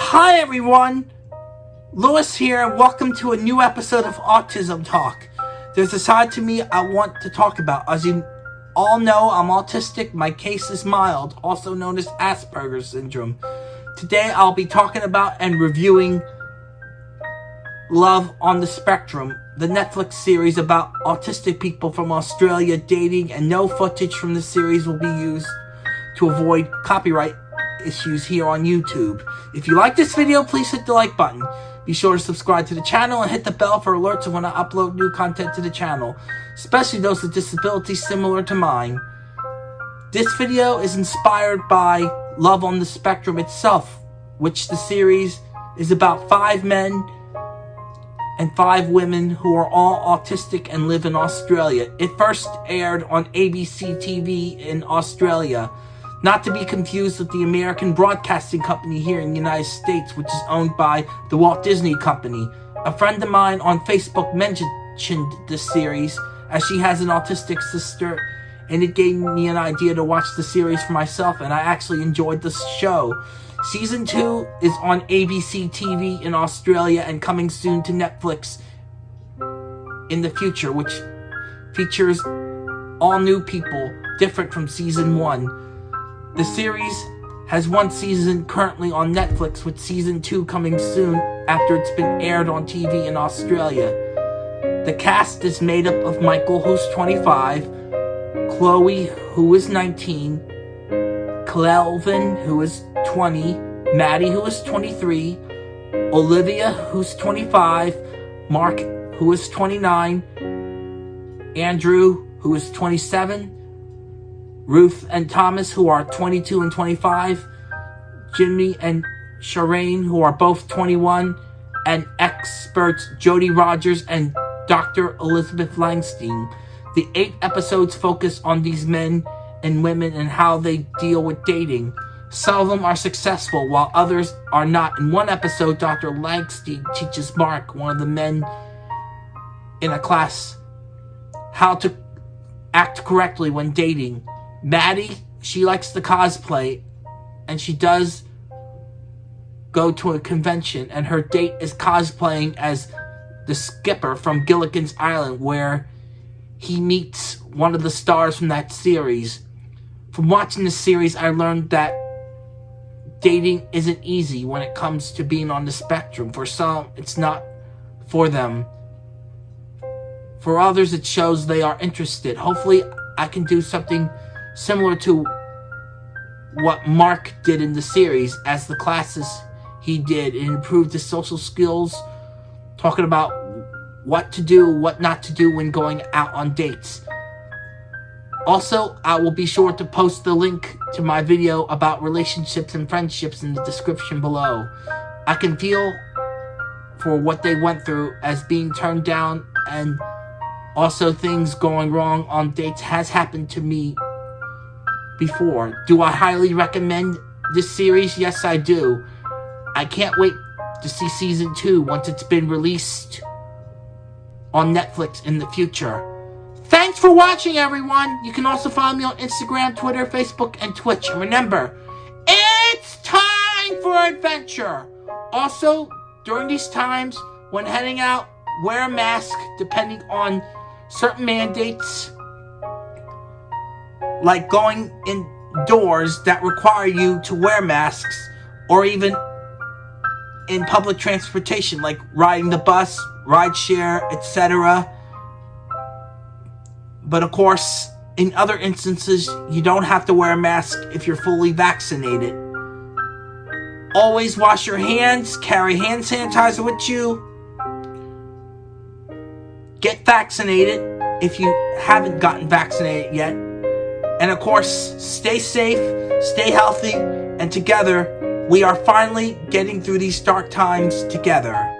Hi everyone, Lewis here and welcome to a new episode of Autism Talk. There's a side to me I want to talk about. As you all know, I'm autistic. My case is mild, also known as Asperger's syndrome. Today I'll be talking about and reviewing Love on the Spectrum, the Netflix series about autistic people from Australia dating and no footage from the series will be used to avoid copyright issues here on YouTube. If you like this video, please hit the like button. Be sure to subscribe to the channel and hit the bell for alerts when I upload new content to the channel, especially those with disabilities similar to mine. This video is inspired by Love on the Spectrum itself, which the series is about five men and five women who are all autistic and live in Australia. It first aired on ABC TV in Australia, not to be confused with the American Broadcasting Company here in the United States, which is owned by the Walt Disney Company. A friend of mine on Facebook mentioned this series as she has an autistic sister and it gave me an idea to watch the series for myself and I actually enjoyed the show. Season 2 is on ABC TV in Australia and coming soon to Netflix in the future, which features all new people, different from Season 1. The series has one season currently on Netflix, with Season 2 coming soon after it's been aired on TV in Australia. The cast is made up of Michael, who's 25, Chloe, who is 19, Kelvin, who is 20, Maddie, who is 23, Olivia, who's 25, Mark, who is 29, Andrew, who is 27, Ruth and Thomas, who are 22 and 25, Jimmy and Shireen, who are both 21, and experts Jodi Rodgers and Dr. Elizabeth Langstein. The eight episodes focus on these men and women and how they deal with dating. Some of them are successful, while others are not. In one episode, Dr. Langstein teaches Mark, one of the men in a class, how to act correctly when dating. Maddie, she likes to cosplay, and she does go to a convention, and her date is cosplaying as the skipper from Gilligan's Island, where he meets one of the stars from that series. From watching the series, I learned that dating isn't easy when it comes to being on the spectrum. For some, it's not for them. For others, it shows they are interested. Hopefully, I can do something similar to what Mark did in the series as the classes he did and improved his social skills, talking about what to do, what not to do when going out on dates. Also, I will be sure to post the link to my video about relationships and friendships in the description below. I can feel for what they went through as being turned down and also things going wrong on dates has happened to me before. Do I highly recommend this series? Yes, I do. I can't wait to see season 2 once it's been released on Netflix in the future. Thanks for watching, everyone. You can also follow me on Instagram, Twitter, Facebook, and Twitch. And remember, it's time for adventure. Also, during these times, when heading out, wear a mask depending on certain mandates, like going indoors that require you to wear masks, or even in public transportation, like riding the bus, rideshare, etc. But of course, in other instances, you don't have to wear a mask if you're fully vaccinated. Always wash your hands, carry hand sanitizer with you. Get vaccinated if you haven't gotten vaccinated yet. And of course, stay safe, stay healthy, and together, we are finally getting through these dark times together.